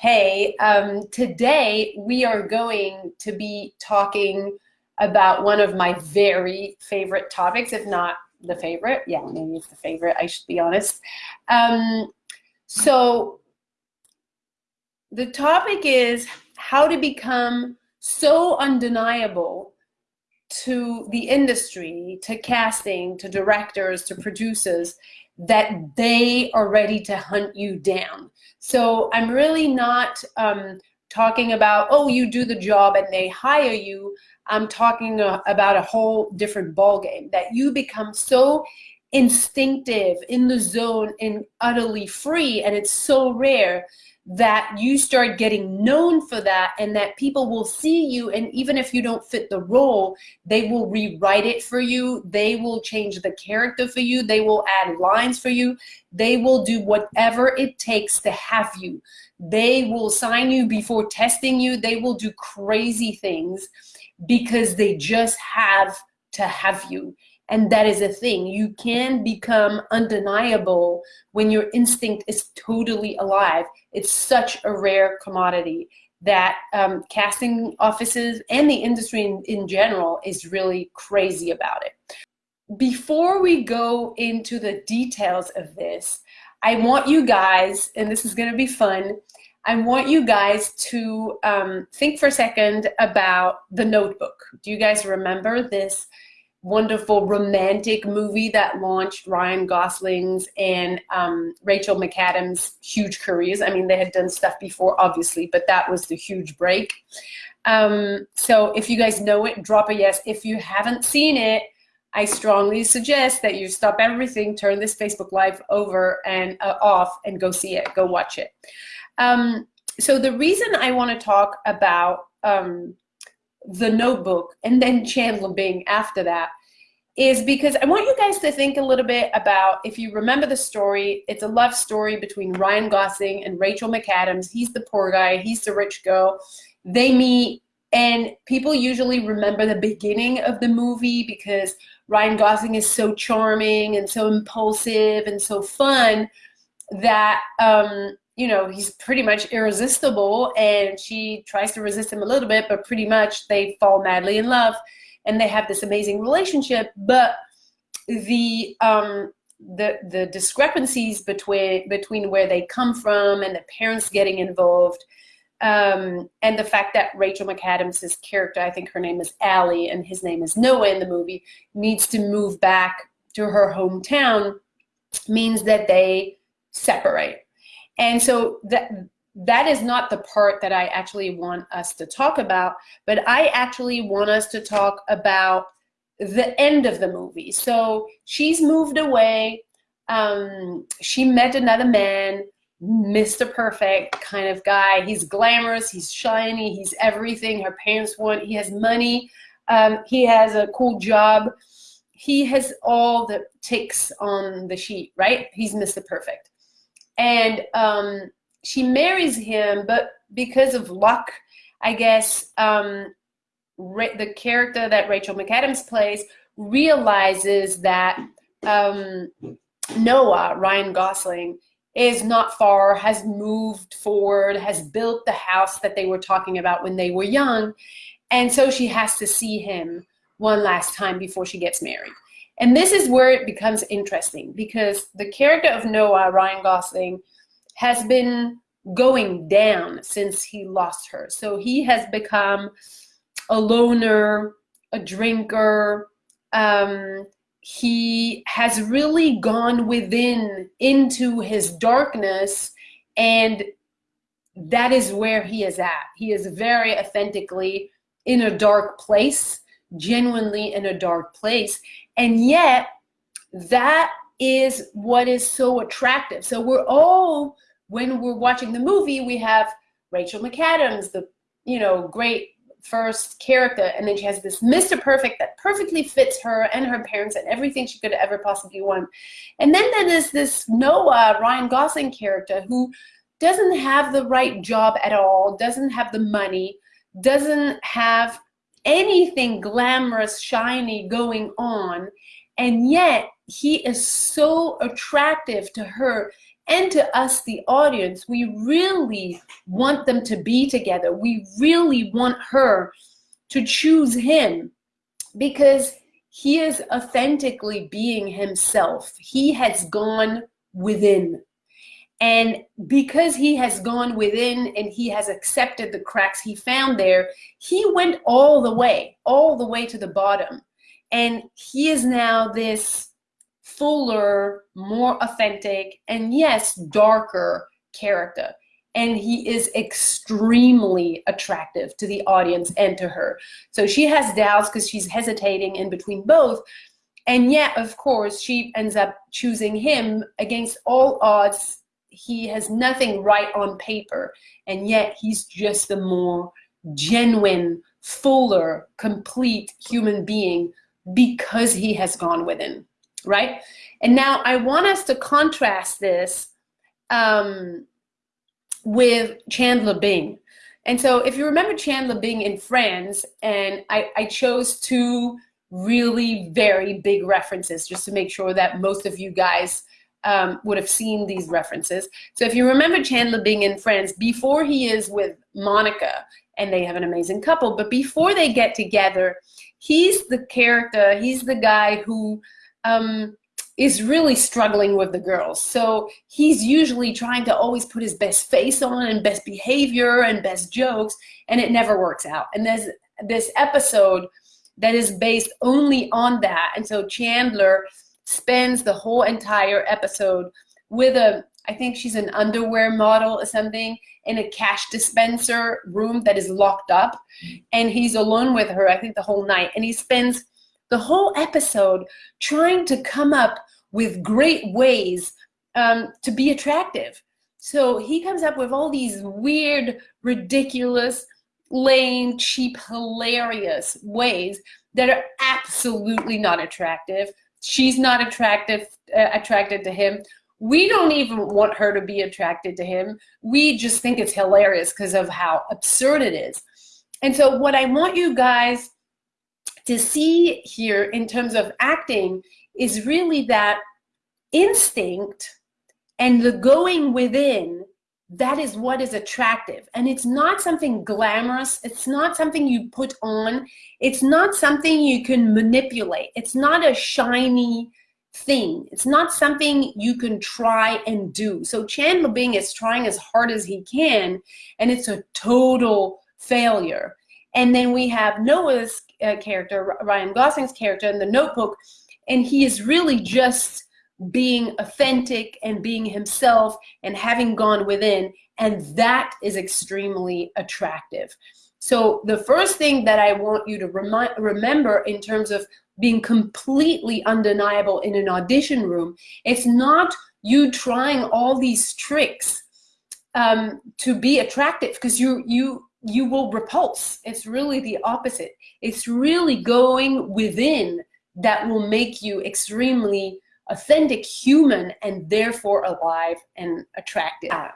Hey, um, today we are going to be talking about one of my very favorite topics, if not the favorite. Yeah, maybe it's the favorite, I should be honest. Um, so the topic is how to become so undeniable to the industry, to casting, to directors, to producers, that they are ready to hunt you down. So I'm really not um, talking about, oh, you do the job and they hire you. I'm talking uh, about a whole different ballgame that you become so instinctive in the zone and utterly free and it's so rare that you start getting known for that and that people will see you. And even if you don't fit the role they will rewrite it for you. They will change the character for you. They will add lines for you. They will do whatever it takes to have you. They will sign you before testing you. They will do crazy things because they just have to have you and that is a thing. You can become undeniable when your instinct is totally alive. It's such a rare commodity that um, casting offices and the industry in, in general is really crazy about it. Before we go into the details of this, I want you guys, and this is gonna be fun, I want you guys to um, think for a second about The Notebook. Do you guys remember this wonderful romantic movie that launched Ryan Gosling's and um, Rachel McAdams' huge careers. I mean, they had done stuff before, obviously, but that was the huge break. Um, so if you guys know it, drop a yes. If you haven't seen it, I strongly suggest that you stop everything, turn this Facebook Live over and uh, off and go see it, go watch it. Um, so the reason I want to talk about um, the notebook and then Chandler Bing after that is because I want you guys to think a little bit about, if you remember the story, it's a love story between Ryan Gosling and Rachel McAdams. He's the poor guy, he's the rich girl. They meet and people usually remember the beginning of the movie because Ryan Gosling is so charming and so impulsive and so fun that um, you know, he's pretty much irresistible and she tries to resist him a little bit, but pretty much they fall madly in love and they have this amazing relationship. But the um, the the discrepancies between between where they come from and the parents getting involved um, and the fact that Rachel McAdams' character, I think her name is Allie and his name is Noah in the movie, needs to move back to her hometown means that they separate. And so that that is not the part that I actually want us to talk about, but I actually want us to talk about the end of the movie. So she's moved away. Um, she met another man, Mr. Perfect kind of guy. He's glamorous, he's shiny, he's everything her parents want. He has money, um, he has a cool job. He has all the ticks on the sheet, right? He's Mr. Perfect and um, she marries him, but because of luck, I guess um, the character that Rachel McAdams plays realizes that um, Noah, Ryan Gosling, is not far, has moved forward, has built the house that they were talking about when they were young. And so she has to see him one last time before she gets married. And this is where it becomes interesting because the character of Noah, Ryan Gosling, has been going down since he lost her. So he has become a loner, a drinker. Um, he has really gone within into his darkness and that is where he is at. He is very authentically in a dark place, genuinely in a dark place. And yet, that is what is so attractive. So we're all, when we're watching the movie, we have Rachel McAdams, the you know great first character, and then she has this Mr. Perfect that perfectly fits her and her parents and everything she could ever possibly want. And then there is this Noah Ryan Gosling character who doesn't have the right job at all, doesn't have the money, doesn't have anything glamorous, shiny going on. And yet he is so attractive to her and to us, the audience, we really want them to be together. We really want her to choose him because he is authentically being himself. He has gone within. And because he has gone within and he has accepted the cracks he found there, he went all the way, all the way to the bottom. And he is now this fuller, more authentic, and yes, darker character. And he is extremely attractive to the audience and to her. So she has doubts because she's hesitating in between both. And yet, of course, she ends up choosing him against all odds. He has nothing right on paper, and yet he's just a more genuine, fuller, complete human being because he has gone within right? And now I want us to contrast this um, with Chandler Bing. And so if you remember Chandler Bing in Friends, and I, I chose two really very big references just to make sure that most of you guys um, would have seen these references. So if you remember Chandler Bing in Friends, before he is with Monica, and they have an amazing couple, but before they get together, he's the character, he's the guy who um, is really struggling with the girls. So he's usually trying to always put his best face on and best behavior and best jokes, and it never works out. And there's this episode that is based only on that. And so Chandler spends the whole entire episode with a, I think she's an underwear model or something, in a cash dispenser room that is locked up. And he's alone with her, I think, the whole night. And he spends the whole episode trying to come up with great ways um, to be attractive. So he comes up with all these weird, ridiculous, lame, cheap, hilarious ways that are absolutely not attractive. She's not attractive, uh, attracted to him. We don't even want her to be attracted to him. We just think it's hilarious because of how absurd it is. And so what I want you guys to see here in terms of acting is really that instinct and the going within that is what is attractive. And it's not something glamorous. It's not something you put on. It's not something you can manipulate. It's not a shiny thing. It's not something you can try and do. So Chandler Bing is trying as hard as he can and it's a total failure. And then we have Noah's uh, character, Ryan Gosling's character in the notebook, and he is really just being authentic and being himself and having gone within, and that is extremely attractive. So the first thing that I want you to remind, remember in terms of being completely undeniable in an audition room, it's not you trying all these tricks um, to be attractive because you you you will repulse. It's really the opposite. It's really going within that will make you extremely authentic human and therefore alive and attractive. Uh,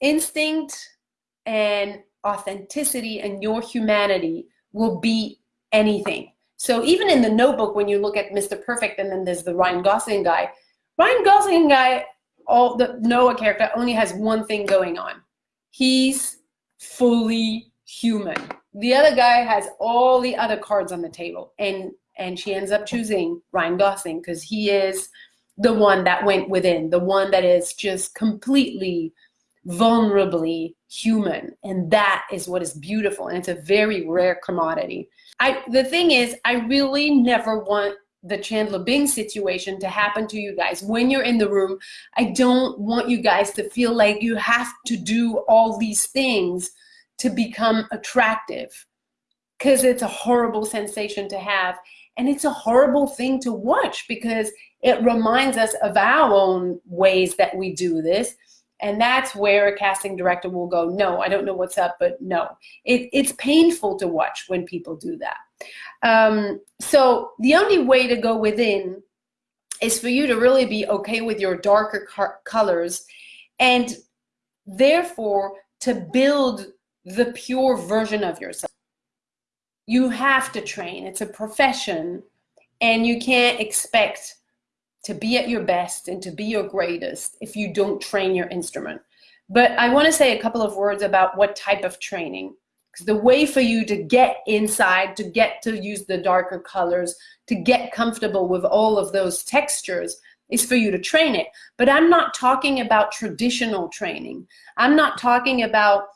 instinct and authenticity and your humanity will be anything. So even in the notebook, when you look at Mr. Perfect and then there's the Ryan Gosling guy, Ryan Gosling guy, all the Noah character only has one thing going on. He's fully human. The other guy has all the other cards on the table and and she ends up choosing Ryan Gosling because he is the one that went within, the one that is just completely vulnerably human and that is what is beautiful and it's a very rare commodity. I the thing is I really never want the Chandler Bing situation to happen to you guys when you're in the room. I don't want you guys to feel like you have to do all these things to become attractive because it's a horrible sensation to have. And it's a horrible thing to watch because it reminds us of our own ways that we do this. And that's where a casting director will go, no, I don't know what's up, but no. It, it's painful to watch when people do that. Um, so the only way to go within is for you to really be okay with your darker colors and therefore to build the pure version of yourself. You have to train. It's a profession and you can't expect to be at your best and to be your greatest if you don't train your instrument. But I want to say a couple of words about what type of training. Because the way for you to get inside, to get to use the darker colors, to get comfortable with all of those textures is for you to train it. But I'm not talking about traditional training. I'm not talking about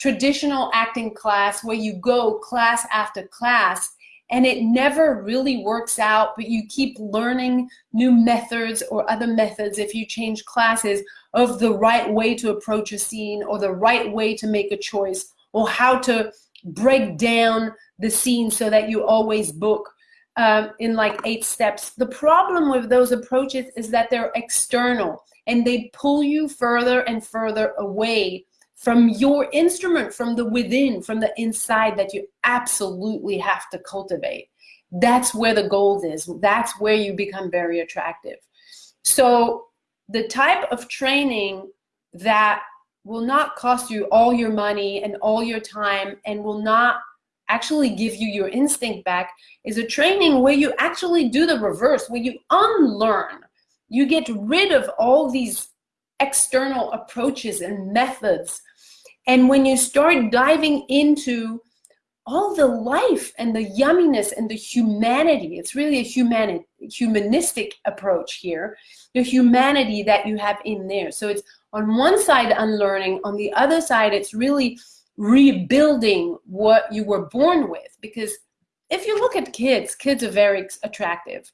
traditional acting class where you go class after class and it never really works out, but you keep learning new methods or other methods if you change classes of the right way to approach a scene or the right way to make a choice or how to break down the scene so that you always book um, in like eight steps. The problem with those approaches is that they're external and they pull you further and further away from your instrument, from the within, from the inside that you absolutely have to cultivate. That's where the gold is. That's where you become very attractive. So the type of training that will not cost you all your money and all your time and will not actually give you your instinct back is a training where you actually do the reverse, where you unlearn. You get rid of all these external approaches and methods and when you start diving into all the life and the yumminess and the humanity, it's really a humani humanistic approach here, the humanity that you have in there. So it's on one side unlearning, on the other side it's really rebuilding what you were born with. Because if you look at kids, kids are very attractive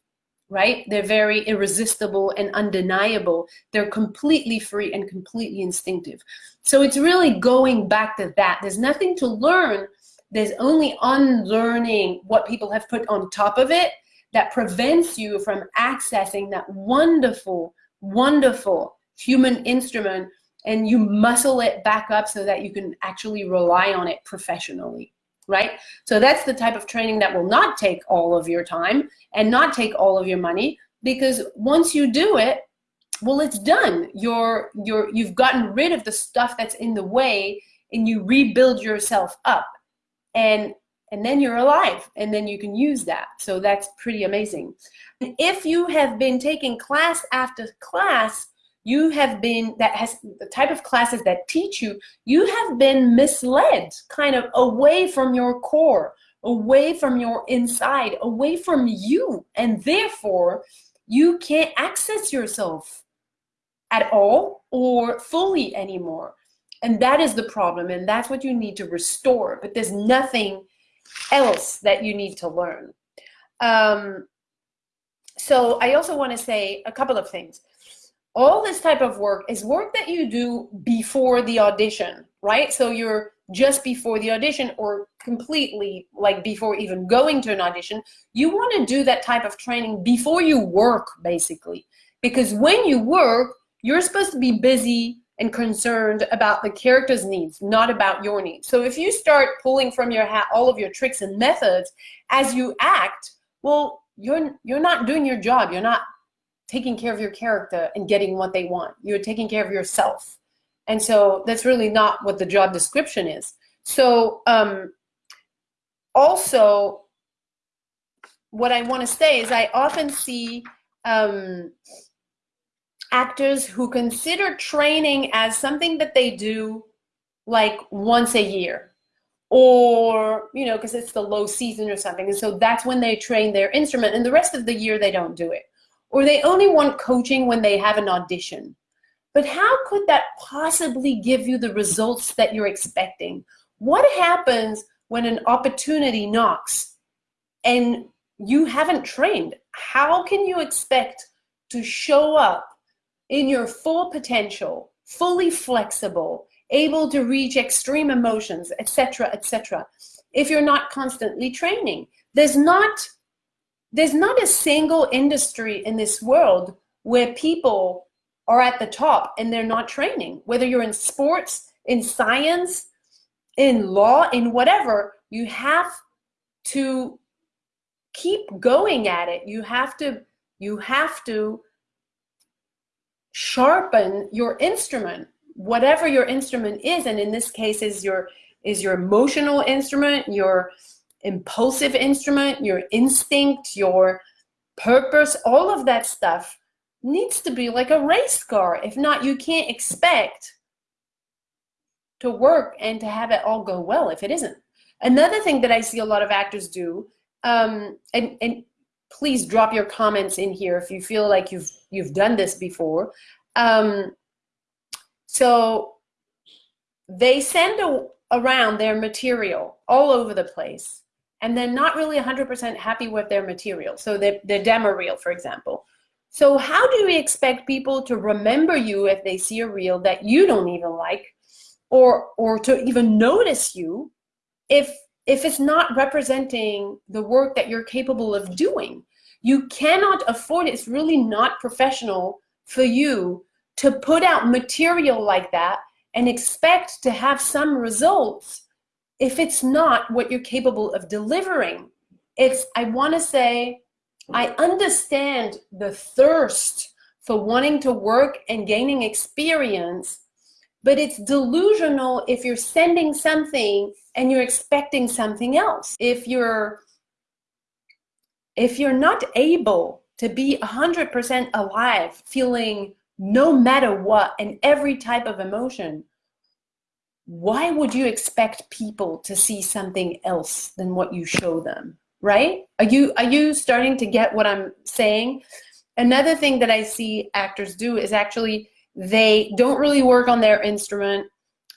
right? They're very irresistible and undeniable. They're completely free and completely instinctive. So it's really going back to that. There's nothing to learn. There's only unlearning what people have put on top of it that prevents you from accessing that wonderful, wonderful human instrument and you muscle it back up so that you can actually rely on it professionally right? So that's the type of training that will not take all of your time and not take all of your money because once you do it, well, it's done. You're, you're, you've gotten rid of the stuff that's in the way and you rebuild yourself up and, and then you're alive and then you can use that. So that's pretty amazing. If you have been taking class after class, you have been, that has the type of classes that teach you, you have been misled kind of away from your core, away from your inside, away from you. And therefore, you can't access yourself at all or fully anymore. And that is the problem. And that's what you need to restore. But there's nothing else that you need to learn. Um, so I also want to say a couple of things all this type of work is work that you do before the audition, right? So you're just before the audition or completely like before even going to an audition, you want to do that type of training before you work basically. Because when you work, you're supposed to be busy and concerned about the character's needs, not about your needs. So if you start pulling from your hat all of your tricks and methods as you act, well, you're you're not doing your job. You're not taking care of your character and getting what they want. You're taking care of yourself. And so that's really not what the job description is. So um, also, what I want to say is I often see um, actors who consider training as something that they do like once a year or you know because it's the low season or something and so that's when they train their instrument and the rest of the year they don't do it or they only want coaching when they have an audition. But how could that possibly give you the results that you're expecting? What happens when an opportunity knocks and you haven't trained? How can you expect to show up in your full potential, fully flexible, able to reach extreme emotions, etc., etc., if you're not constantly training? There's not there's not a single industry in this world where people are at the top and they're not training. Whether you're in sports, in science, in law, in whatever, you have to keep going at it. You have to, you have to sharpen your instrument, whatever your instrument is. And in this case is your, is your emotional instrument, your impulsive instrument, your instinct, your purpose, all of that stuff needs to be like a race car. If not, you can't expect to work and to have it all go well if it isn't. Another thing that I see a lot of actors do, um, and, and please drop your comments in here if you feel like you've you've done this before. Um, so they send a, around their material all over the place and they're not really 100% happy with their material. So the, their demo reel, for example. So how do we expect people to remember you if they see a reel that you don't even like or, or to even notice you if, if it's not representing the work that you're capable of doing? You cannot afford it. It's really not professional for you to put out material like that and expect to have some results if it's not what you're capable of delivering. It's, I want to say, I understand the thirst for wanting to work and gaining experience, but it's delusional if you're sending something and you're expecting something else. If you're if you're not able to be 100% alive, feeling no matter what and every type of emotion, why would you expect people to see something else than what you show them? Right? Are you are you starting to get what I'm saying? Another thing that I see actors do is actually they don't really work on their instrument,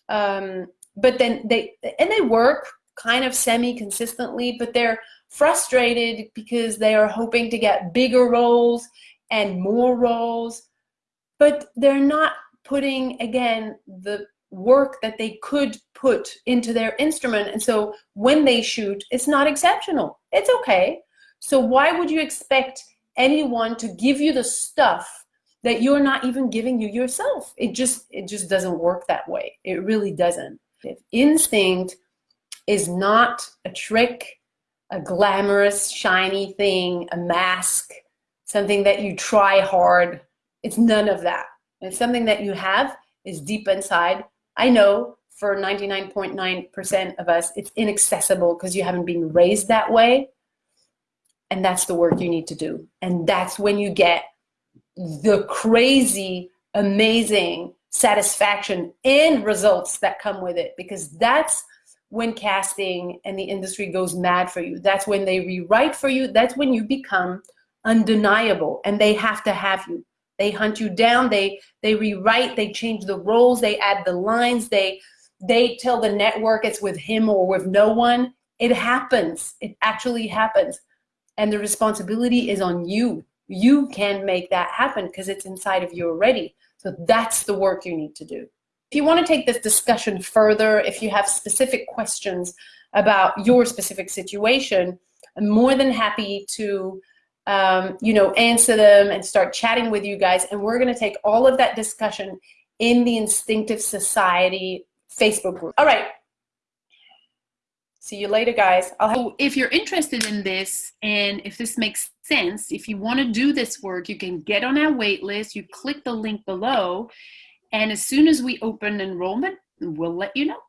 um, but then they and they work kind of semi-consistently, but they're frustrated because they are hoping to get bigger roles and more roles but they're not putting, again, the work that they could put into their instrument. And so when they shoot, it's not exceptional. It's okay. So why would you expect anyone to give you the stuff that you're not even giving you yourself? It just, it just doesn't work that way. It really doesn't. If instinct is not a trick, a glamorous, shiny thing, a mask, something that you try hard it's none of that. It's something that you have is deep inside. I know for 99.9% of us, it's inaccessible because you haven't been raised that way. And that's the work you need to do. And that's when you get the crazy, amazing satisfaction and results that come with it because that's when casting and the industry goes mad for you. That's when they rewrite for you. That's when you become undeniable and they have to have you. They hunt you down. They they rewrite. They change the roles. They add the lines. They they tell the network it's with him or with no one. It happens. It actually happens, and the responsibility is on you. You can make that happen because it's inside of you already. So that's the work you need to do. If you want to take this discussion further, if you have specific questions about your specific situation, I'm more than happy to um, you know, answer them and start chatting with you guys. And we're going to take all of that discussion in the Instinctive Society Facebook group. All right. See you later, guys. so if you're interested in this and if this makes sense, if you want to do this work, you can get on our wait list. You click the link below. And as soon as we open enrollment, we'll let you know.